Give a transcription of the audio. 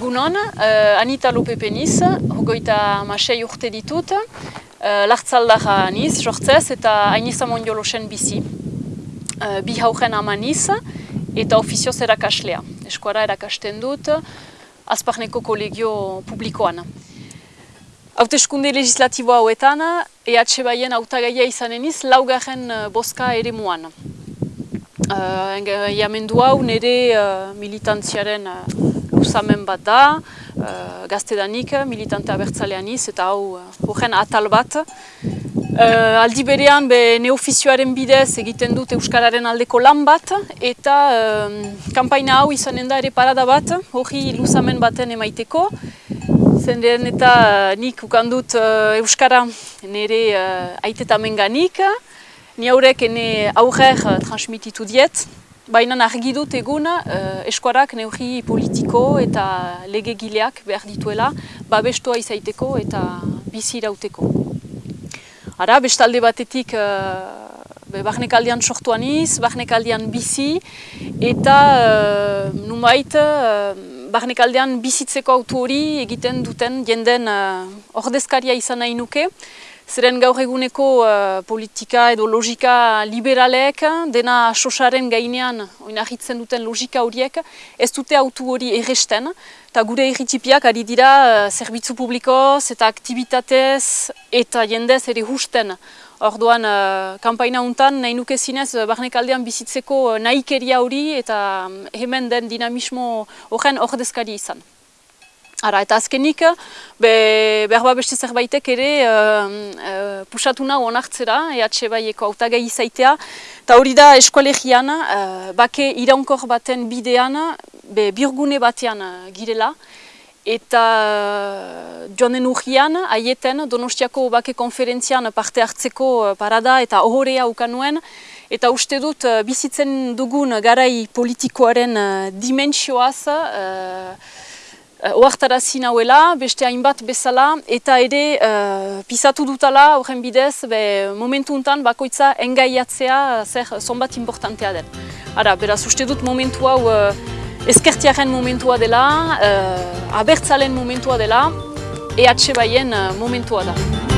Egunon, uh, Anita Lope Peniz, hogoita masei urte ditut, uh, lartzaldara niz, jortzez, eta hainiza mondiolosen bizi. Uh, bi haugen ama niz, eta ofizioz erakaslea. Eskuara erakasten dut, azparneko kolegio publikoan. Hauteskunde legislatibo hauetan, EH baien autagaia izaneniz, laugarren boska ere muan. Uh, hau nire uh, militantziaren uh, luzamen bat da, uh, gaztedanik, militante abertzalean iz, eta hau horren atal bat. Uh, aldi berean, be, neofizioaren bidez egiten dut Euskararen aldeko lan bat, eta uh, kampaina hau izanen da ere parada bat, hori luzamen baten emaiteko. Zenden eta nik ukandut Euskara nire uh, aitetamen ganik, ni haurek ene aurrer transmititu diet, Baina argi dut egun uh, eskuarak neurri politiko eta legegileak behar dituela babestua izaiteko eta bizi irauteko. Ara, bestalde batetik uh, barnekaldian sortuan iz, barnekaldian bizi eta uh, numait uh, barnekaldian bizitzeko autu hori egiten duten jenden uh, ordezkaria izan nahi nuke. Zeren gaur eguneko uh, politika edo logika liberalek, dena sosaren gainean oinahitzen duten logika horiek, ez dute autu hori erresten, eta gure erritipiak ari dira uh, zerbitzu publikoz eta aktivitatez eta jendez ere husten. Orduan, uh, kampaina untan nahi nuke zinez, barnekaldean bizitzeko nahikeria hori eta hemen den dinamismo horren ordezkari izan. Ara, eta azkenik, be, behar ba beste zerbaitek ere uh, uh, pusatu nahu onartzera, EH baieko autagai izaitea, eta hori da eskualegian, uh, bake iraunkor baten bidean, be, birgune batean girela, eta uh, joanen urgian, aieten, Donostiako bake konferentzian parte hartzeko parada eta ohorea ukanuen, eta uste dut bizitzen dugun garai politikoaren dimensioaz, uh, oartarazi nauela, beste hainbat bezala, eta ere uh, pisatu dutala horren bidez, be, momentu untan bakoitza engaiatzea zer zonbat importantea den. Ara, beraz, uste dut momentu hau uh, eskertiaren momentua dela, uh, abertzalen momentua dela, EH baien uh, momentua da.